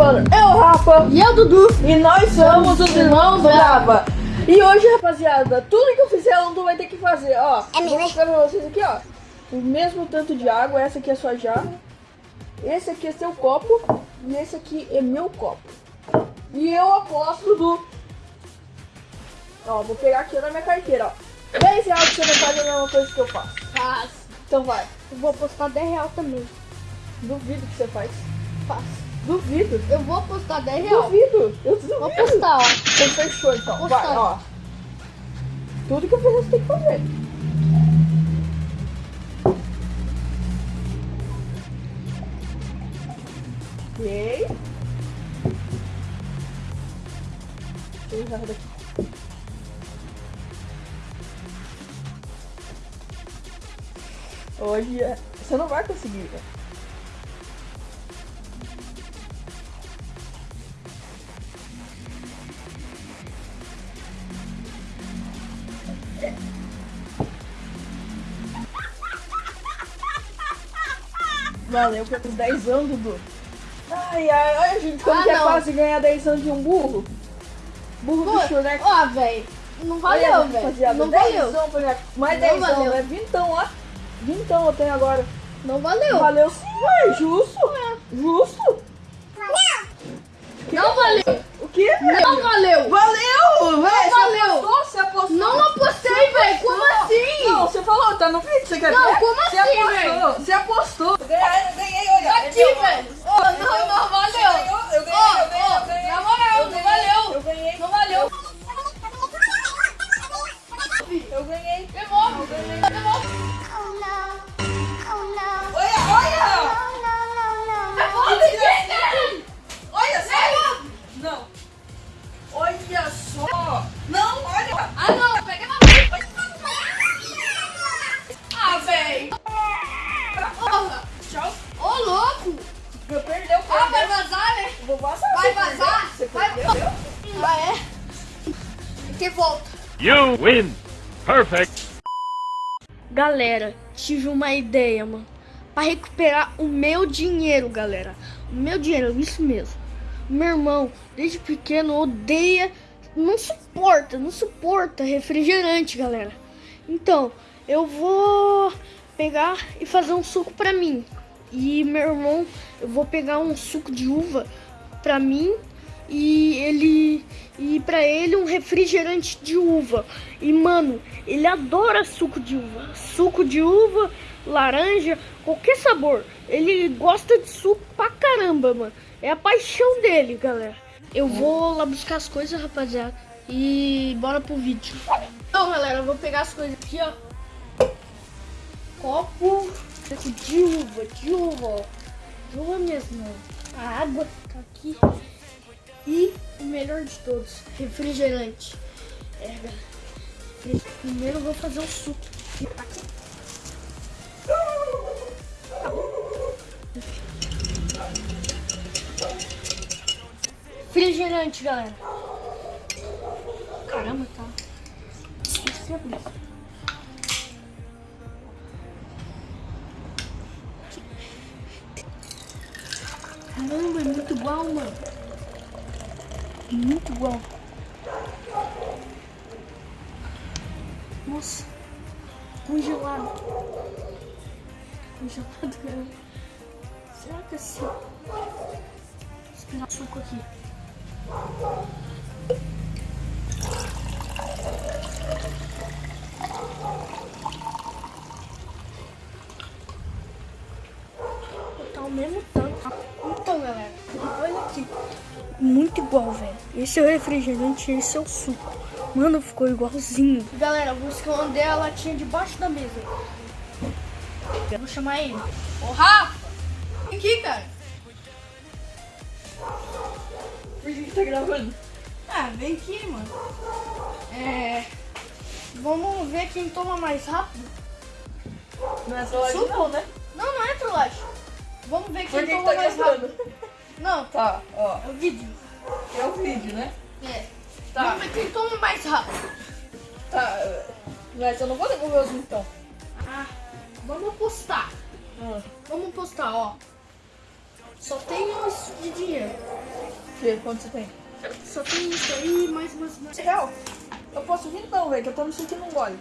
gravando eu, Rafa, E eu, Dudu. e nós somos os irmãos Brava. E hoje, rapaziada, tudo que eu fizer, o Dudu vai ter que fazer, ó. É Vou mostrar pra vocês aqui, ó. O mesmo tanto de água, essa aqui é sua jarra. Esse aqui é seu copo. E esse aqui é meu copo. E eu aposto do... Ó, vou pegar aqui na minha carteira, ó. 10 reais que você não faz a mesma coisa que eu faço. Faz. Então vai. Eu vou postar 10 real também. Duvido que você faz. Faz. Duvido. Eu vou postar 10 real. Duvido. Eu duvido. Vou postar, ó. Então fechou, então. Vai, ó. Tudo que eu fizer, você tem que fazer. Ok. Deixa eu usar daqui. Hoje é- você não vai conseguir, né? Valeu pelos 10 anos, Dudu. Ai, ai, olha, gente, como Ah, que é não. fácil ganhar 10 anos de um burro. Burro Pô, bicho, né? Ó, velho. Não valeu, velho. Não valeu. dezão pra ganhar. Mais Não 10 valeu. né? Vintão, ó. Vintão eu tenho agora. Não valeu. Valeu sim, ué, justo. Justo. Não valeu. O quê? Não valeu. Valeu! Véi, você valeu. apostou? Você apostou? Não apostei, velho. Como assim? Não, você falou, tá no vídeo, você quer Não, ver? como Você assim, apostou, você apostou. Ah, não. Pega na. Ah, velho. Porra. Tchau! Louco. Perdeu, perdeu! Vazar, né? Vou! Vai vazar? Você Vai perdeu? é? Que volta. You win. Perfect. Galera, tive uma ideia, mano. Pra recuperar o meu dinheiro, galera. O meu dinheiro, isso mesmo. Meu irmão, desde pequeno, odeia, não suporta, não suporta refrigerante, galera. Então, eu vou pegar e fazer um suco pra mim. E meu irmão, eu vou pegar um suco de uva pra mim e ele e para ele um refrigerante de uva. E mano, ele adora suco de uva. Suco de uva, laranja, qualquer sabor. Ele gosta de suco pra caramba, mano. É a paixão dele, galera. Eu vou lá buscar as coisas, rapaziada. E bora pro vídeo. Então, galera, eu vou pegar as coisas aqui, ó. Copo de uva, de uva, ó. De uva mesmo. A água tá aqui. E o melhor de todos, refrigerante. É, galera. Primeiro eu vou fazer o suco. Refrigerante, galera. Caramba, tá. Esqueci abrir. Caramba, é muito igual, mano. Muito igual. Nossa. Congelado. Congelado, cara. Será que é assim? Vou esperar suco aqui. Tá o mesmo tanto. Então, galera, olha aqui. Muito igual, velho. Esse é o refrigerante, esse é o suco. Mano, ficou igualzinho. Galera, vou esconder a latinha debaixo da mesa. Vou chamar ele. Ô, Rafa! Vem aqui, cara. Por que que tá gravando? Ah, vem aqui, mano. É... Vamos ver quem toma mais rápido. Não é Suco? não, né? Não, não é trollagem. Vamos ver quem que que toma tá mais gravando? rápido. Não, Tá, ó. é o vídeo. É o vídeo, né? É. Tá. Vamos ver quem toma mais rápido. Tá. Mas eu não vou devolver os então. Ah, vamos postar. Ah. Vamos postar, ó. Só tem isso de dinheiro. Que? Quanto você tem? Só tem isso aí, mais umas... Real? Eu posso vir não, velho, que eu tô me sentindo um gole.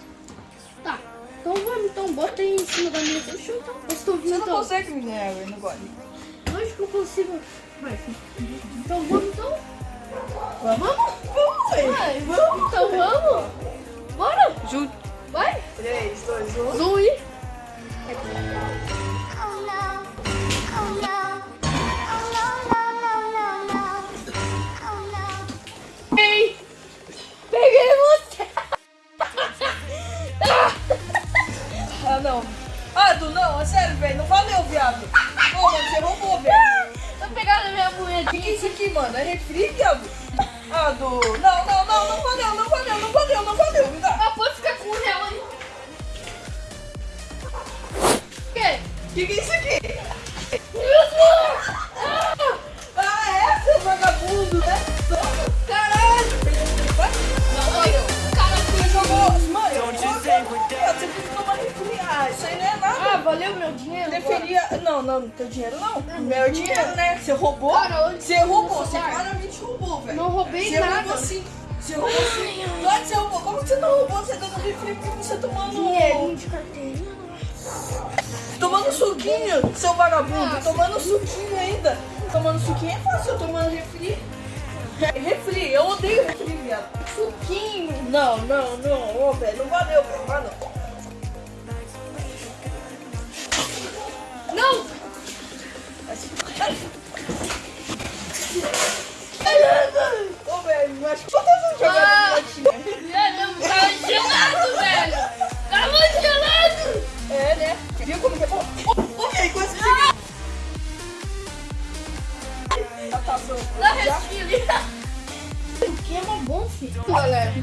Tá. Então vamos, então. Bota aí em cima da mesa. Deixa eu então. Eu estou Você vindo, não então. consegue me ganhar, velho, no gole. Lógico que eu consigo. Vai. Então vamos, então. Vamos? Vamos, velho. Vai, vamos, então vamos. Bora. Ju... Vai. 3, 2, 1. Zoom aí. Viado? Ah, Du. Não, não, não, não valeu, não valeu, não valeu, não valeu. Me dá. Ah, pode ficar com o real aí. O quê? O que, que é isso aqui? Não, não, não teu dinheiro não. Meu dinheiro, né? Você roubou? Cara, Você roubou, você claramente roubou, velho. Não roubei Você nada. roubou sim. Você roubou sim. Você roubou? Como que você não roubou? Você dando refri porque você tomando. Dinheirinho de carteirinha. Tomando suquinho, seu vagabundo. Tomando suquinho ainda. Tomando suquinho é fácil, tomando refri. Re- Refri, eu odeio refri, viado. Suquinho. Não, não, não, ô, velho, não valeu, velho, não. Não. Ô, velho, mas quantas vezes Ah. jogando ah. É, não, tava gelado, velho. Tava gelado. É, né? Viu como que é bom? Velho, Tá passando. Dá restinho ali. O que é bom, filho. Galera,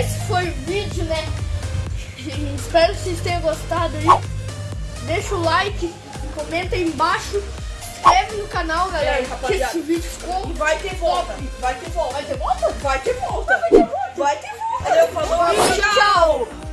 esse foi o vídeo, né? Espero que vocês tenham gostado aí deixa o like, comenta aí embaixo, inscreve no canal, galera, que esse vídeo ficou... E vai ter volta, vai ter volta. Vai ter volta? Vai ter volta. Vai ter volta. Vai ter volta. Vai ter volta. Valeu, falou, tchau. tchau.